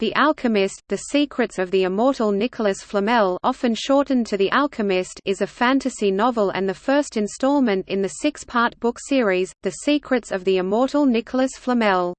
The Alchemist, The Secrets of the Immortal Nicholas Flamel often shortened to The Alchemist is a fantasy novel and the first installment in the six-part book series, The Secrets of the Immortal Nicholas Flamel.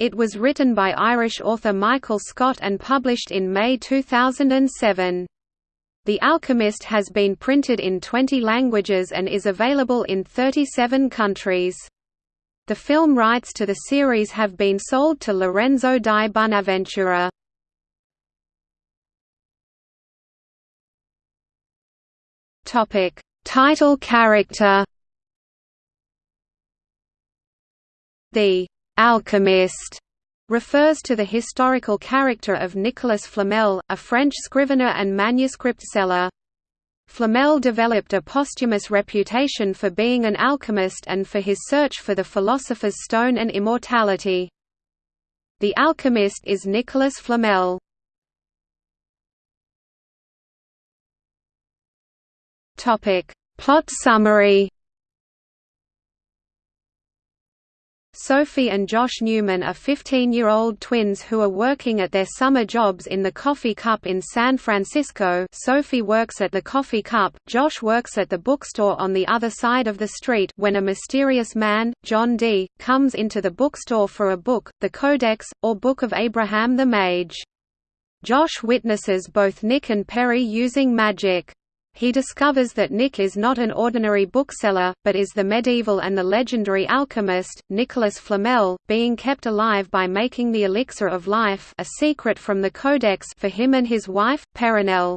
It was written by Irish author Michael Scott and published in May 2007. The Alchemist has been printed in 20 languages and is available in 37 countries. The film rights to the series have been sold to Lorenzo di Bonaventura. Topic: Title character. The alchemist refers to the historical character of Nicolas Flamel, a French scrivener and manuscript seller. Flamel developed a posthumous reputation for being an alchemist and for his search for the philosopher's stone and immortality. The alchemist is Nicolas Flamel. Plot summary Sophie and Josh Newman are 15-year-old twins who are working at their summer jobs in the Coffee Cup in San Francisco Sophie works at the Coffee Cup, Josh works at the bookstore on the other side of the street when a mysterious man, John Dee, comes into the bookstore for a book, the Codex, or Book of Abraham the Mage. Josh witnesses both Nick and Perry using magic. He discovers that Nick is not an ordinary bookseller, but is the medieval and the legendary alchemist, Nicholas Flamel, being kept alive by making the elixir of life a secret from the Codex for him and his wife, Perenelle.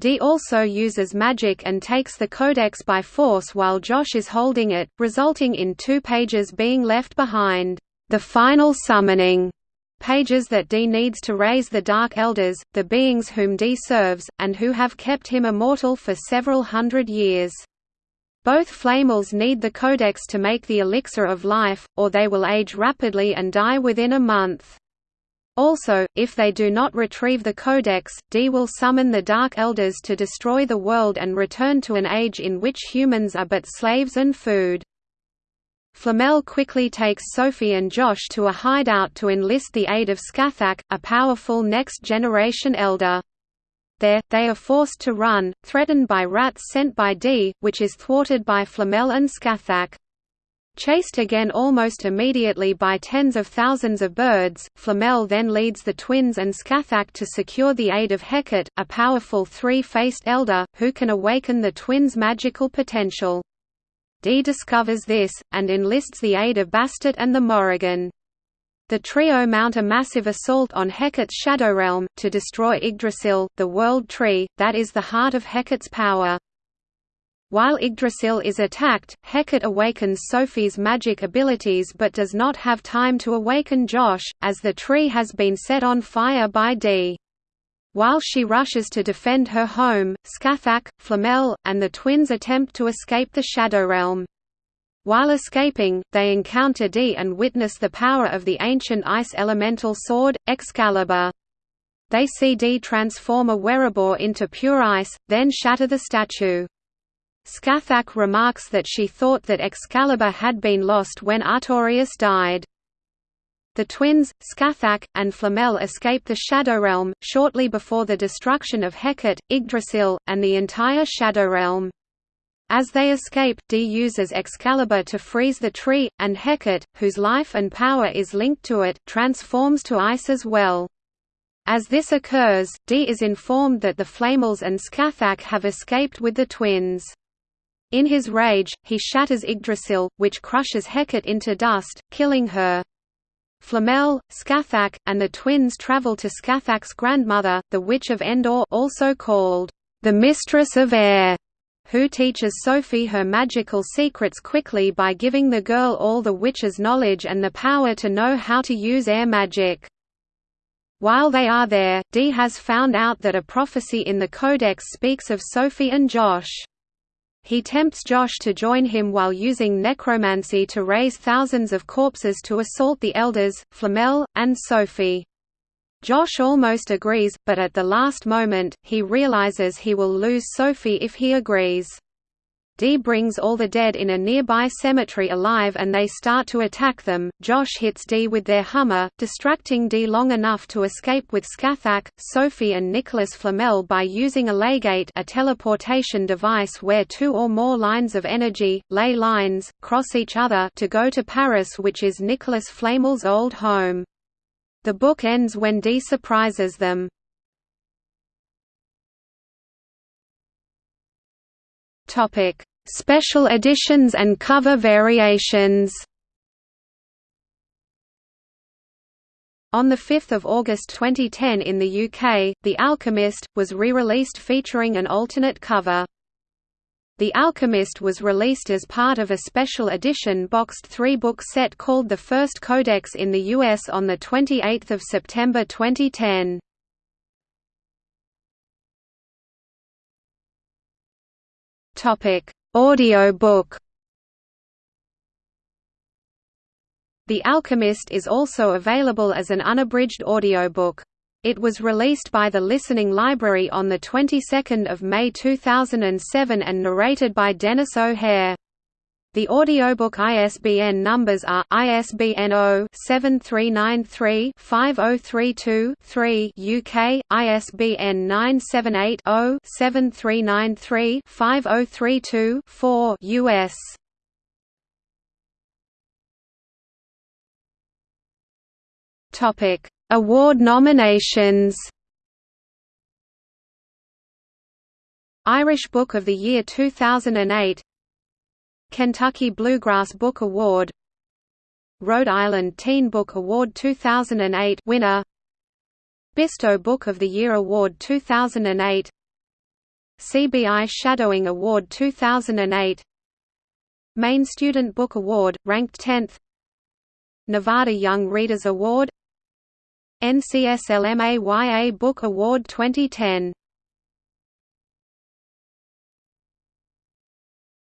Dee also uses magic and takes the Codex by force while Josh is holding it, resulting in two pages being left behind. The final summoning pages that Dee needs to raise the Dark Elders, the beings whom Dee serves, and who have kept him immortal for several hundred years. Both Flamels need the Codex to make the elixir of life, or they will age rapidly and die within a month. Also, if they do not retrieve the Codex, Dee will summon the Dark Elders to destroy the world and return to an age in which humans are but slaves and food. Flamel quickly takes Sophie and Josh to a hideout to enlist the aid of Scathach, a powerful next-generation elder. There, they are forced to run, threatened by rats sent by Dee, which is thwarted by Flamel and Scathach. Chased again almost immediately by tens of thousands of birds, Flamel then leads the twins and Scathach to secure the aid of Hecate, a powerful three-faced elder, who can awaken the twins' magical potential. Dee discovers this, and enlists the aid of Bastet and the Morrigan. The trio mount a massive assault on Hecate's Shadow Realm, to destroy Yggdrasil, the World Tree, that is the heart of Hecate's power. While Yggdrasil is attacked, Hecate awakens Sophie's magic abilities but does not have time to awaken Josh, as the tree has been set on fire by Dee. While she rushes to defend her home, Scathach, Flamel, and the twins attempt to escape the Shadow Realm. While escaping, they encounter Dee and witness the power of the ancient ice elemental sword, Excalibur. They see Dee transform a Werebor into pure ice, then shatter the statue. Scathach remarks that she thought that Excalibur had been lost when Artorias died. The twins, Scathach, and Flamel escape the Shadow Realm, shortly before the destruction of Hecate, Yggdrasil, and the entire Shadow Realm. As they escape, Dee uses Excalibur to freeze the tree, and Hecate, whose life and power is linked to it, transforms to ice as well. As this occurs, Dee is informed that the Flamels and Scathach have escaped with the twins. In his rage, he shatters Yggdrasil, which crushes Hecate into dust, killing her. Flamel, Scathach, and the twins travel to Scathach's grandmother, the Witch of Endor also called the Mistress of Air, who teaches Sophie her magical secrets quickly by giving the girl all the witch's knowledge and the power to know how to use air magic. While they are there, Dee has found out that a prophecy in the Codex speaks of Sophie and Josh. He tempts Josh to join him while using necromancy to raise thousands of corpses to assault the elders, Flamel, and Sophie. Josh almost agrees, but at the last moment, he realizes he will lose Sophie if he agrees. Dee brings all the dead in a nearby cemetery alive and they start to attack them. Josh hits Dee with their Hummer, distracting Dee long enough to escape with Scathach, Sophie and Nicholas Flamel by using a leygate a teleportation device where two or more lines of energy, ley lines, cross each other to go to Paris which is Nicholas Flamel's old home. The book ends when Dee surprises them. Topic: Special editions and cover variations. On 5 August 2010 in the UK, The Alchemist, was re-released featuring an alternate cover. The Alchemist was released as part of a special edition boxed three-book set called The First Codex in the US on 28 September 2010. Audio book The Alchemist is also available as an unabridged audiobook. It was released by the Listening Library on the 22nd of May 2007 and narrated by Denis O'Hare. The audiobook ISBN numbers are ISBN 0-7393-5032-3 UK, ISBN 978-0-7393-5032-4 US. Topic: Award nominations. Irish Book of the Year 2008 Kentucky Bluegrass Book Award Rhode Island Teen Book Award 2008 winner Bisto Book of the Year Award 2008 CBI Shadowing Award 2008 Maine Student Book Award, ranked 10th Nevada Young Readers Award NCSLMA YA Book Award 2010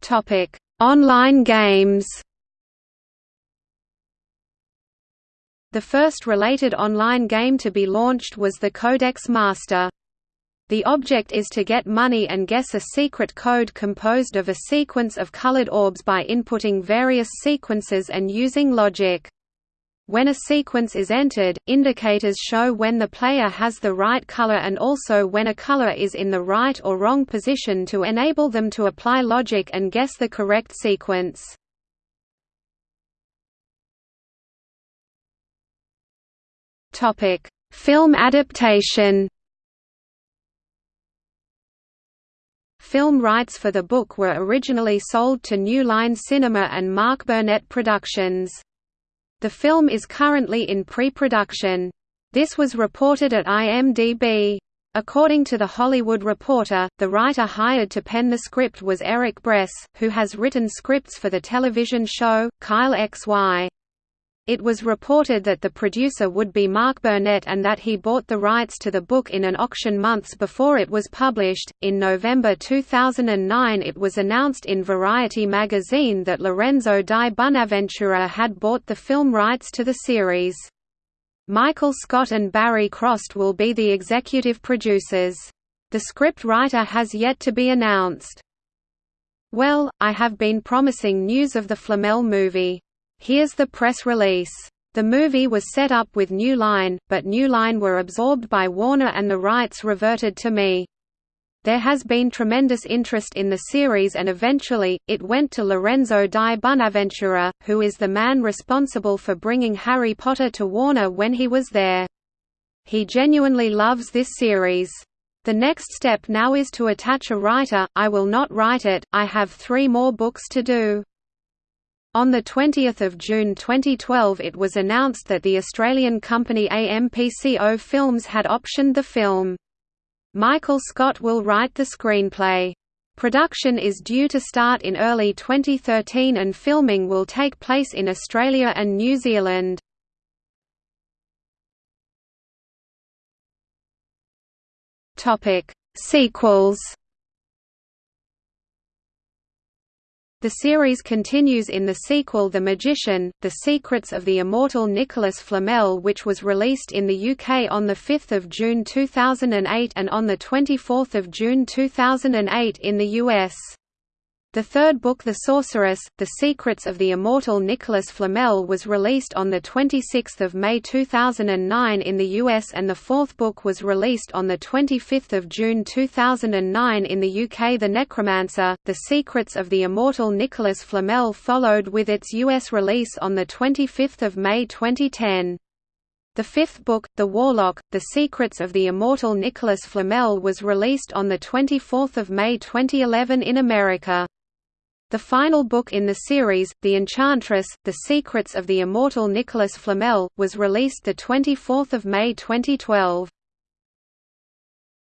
Topic Online games The first related online game to be launched was the Codex Master. The object is to get money and guess a secret code composed of a sequence of colored orbs by inputting various sequences and using logic. When a sequence is entered, indicators show when the player has the right color and also when a color is in the right or wrong position to enable them to apply logic and guess the correct sequence. Film adaptation Film rights for the book were originally sold to New Line Cinema and Mark Burnett Productions. The film is currently in pre-production. This was reported at IMDb. According to The Hollywood Reporter, the writer hired to pen the script was Eric Bress, who has written scripts for the television show, Kyle XY. It was reported that the producer would be Mark Burnett and that he bought the rights to the book in an auction months before it was published. In November 2009, it was announced in Variety magazine that Lorenzo di Bonaventura had bought the film rights to the series. Michael Scott and Barry Krost will be the executive producers. The script writer has yet to be announced. Well, I have been promising news of the Flamel movie. Here's the press release. The movie was set up with New Line, but New Line were absorbed by Warner and the rights reverted to me. There has been tremendous interest in the series and eventually, it went to Lorenzo di Bonaventura, who is the man responsible for bringing Harry Potter to Warner when he was there. He genuinely loves this series. The next step now is to attach a writer, I will not write it, I have three more books to do. On 20 June 2012 it was announced that the Australian company AMPCO Films had optioned the film. Michael Scott will write the screenplay. Production is due to start in early 2013 and filming will take place in Australia and New Zealand. Sequels The series continues in the sequel The Magician, The Secrets of the Immortal Nicholas Flamel which was released in the UK on 5 June 2008 and on 24 June 2008 in the US. The third book The Sorceress, The Secrets of the Immortal Nicholas Flamel was released on 26 May 2009 in the US and the fourth book was released on 25 June 2009 in the UK The Necromancer, The Secrets of the Immortal Nicholas Flamel followed with its US release on 25 May 2010. The fifth book, The Warlock, The Secrets of the Immortal Nicholas Flamel was released on 24 May 2011 in America. The final book in the series, The Enchantress, The Secrets of the Immortal Nicholas Flamel, was released 24 May 2012.